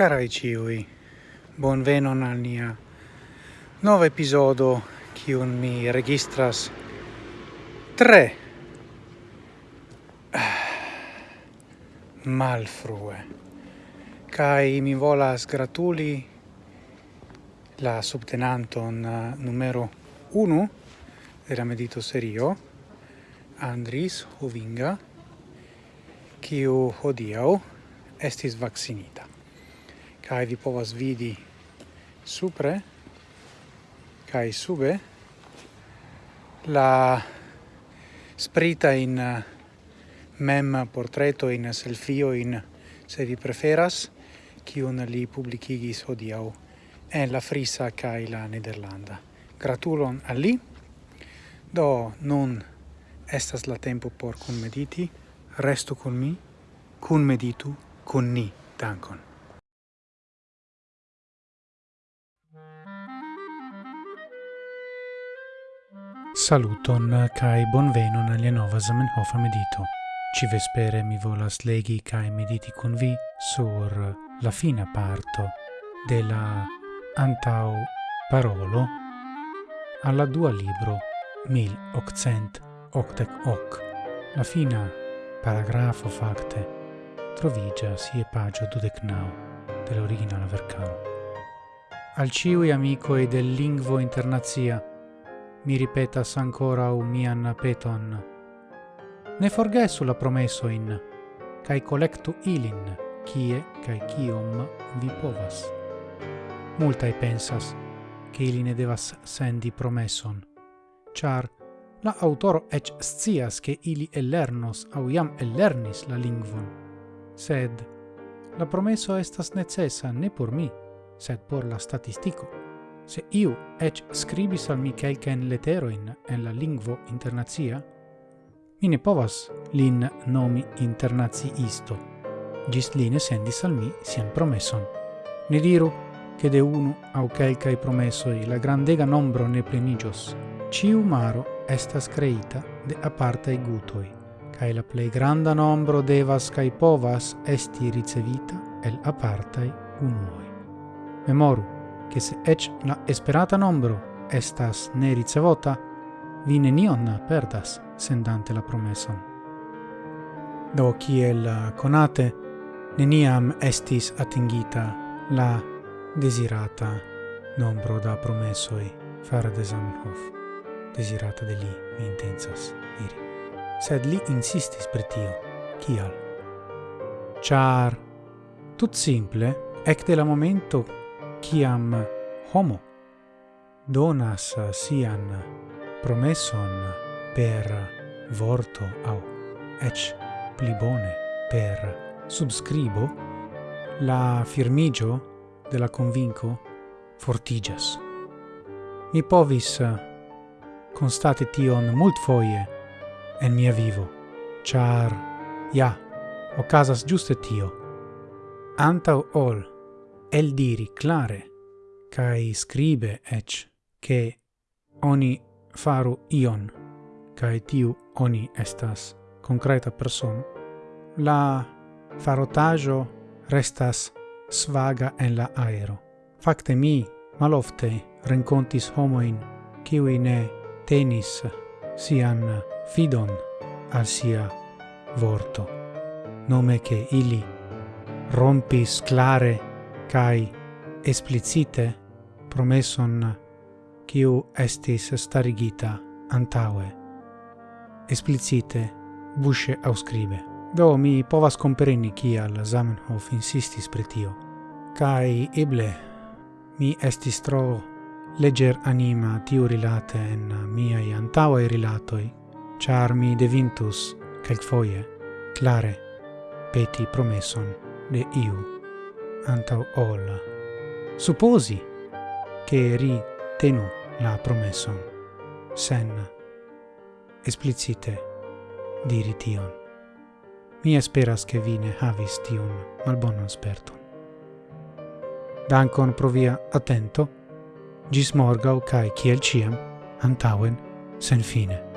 Carai ciui, bon venon al nia nova episodo un mi registras tre malfrue. Kai mi volas gratuli la subtenanton uh, numero 1 era medito serio Andris Hovinga kiu hodiau estis vaccinita kai vi povas vidi supre kai sube la sprita in eh, mem portreto in selfio in se vi preferas kiun li publikigis hodiaŭ en la Frisa kai la Nederlanda. Gratulon a li. Do nun estas la tempo por kunmediti. Restu con mi, kunmeditu kun ni. Dankon. Saluton kai bonvenon al nova Zamenhof medito. Ci vespere mi volas legi kai mediti con vi sur la fina parto della antau parolo alla dua libro 1888. La fina paragrafo facte trovigia si e pagio dudecnau dell'originale vercano. Al ciui amicoi del lingvo internazia mi ripetas ancora u mian peton. Ne forgesu la promessoin, cae collectu ilin, kie cae kiom vi povas. Multae pensas, che ili ne devas sendi promesson, char la autoro ec scias che ili ellernos au iam ellernis la lingvon, sed la promesso estas necessa ne por mi, sed por la statistico. Se iu ec scribis al mi quelcaen leteroin en la lingvo internazia, mi ne povas lin nomi internaziisto, gis li ne sendis al mi sian promesson. Ne diru, che de unu au quelcae promessoi la grandega nombro ne plenigios. Ciu maro estas creita de apartae gutoi, cae la plei granda nombro devas cae povas esti ricevita el apartae unuoi. Memoru, che se ec la esperata nombro estas ne ricevota, vi nenion perdas sendante la promesson. Do kiel conate, neniam estis atingita la desirata nombro da promessoi fare de Zamenhof, desirata de li, mi intensas diri. Sed li insistis per tio, kial? Char, tut simple, ec de la momento Ciam homo donas sian promesson per vorto au ec pli bone per subscribo, la firmigio de la convinco fortigas. Mi povis constate tion mult foie en mia vivo, char, ja, ocasas giuste tio. Antau ol el diri clare, kai scribe ec, che oni faru ion, kai tiu oni estas concreta person la farotajo restas svaga en la aero. Facte mi malofte rencontis homoin qui ne tenis sian fidon al sia vorto, nome che ili rompis clare kai explicite promesson quiu estis starigita antaue. Explicite busce auscribe. Do mi povas compreni al Zamenhof insistis pre tio. Kai eble mi estis tro leger anima tiu rilate en miai antaue rilatoi, char mi devintus, calc foie, clare, peti promesson de iu antau ol supposi che ri tenu la promesson sen explicite diri tion. Mi esperas che vi ne havis tion malbonon sperton. Dankon pro via attento, gis morgau cae ciel ciam, antauen, sen fine.